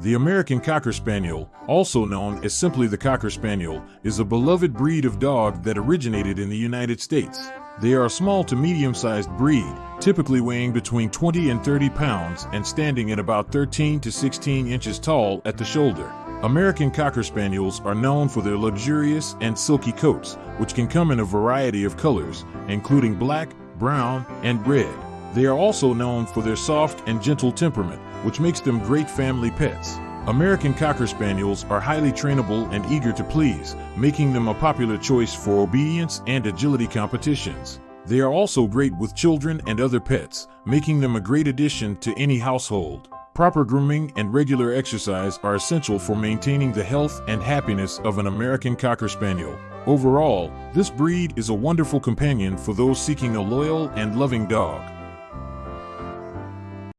The American Cocker Spaniel, also known as simply the Cocker Spaniel, is a beloved breed of dog that originated in the United States. They are a small to medium sized breed, typically weighing between 20 and 30 pounds and standing at about 13 to 16 inches tall at the shoulder. American Cocker Spaniels are known for their luxurious and silky coats, which can come in a variety of colors, including black, brown, and red. They are also known for their soft and gentle temperament, which makes them great family pets. American Cocker Spaniels are highly trainable and eager to please, making them a popular choice for obedience and agility competitions. They are also great with children and other pets, making them a great addition to any household. Proper grooming and regular exercise are essential for maintaining the health and happiness of an American Cocker Spaniel. Overall, this breed is a wonderful companion for those seeking a loyal and loving dog.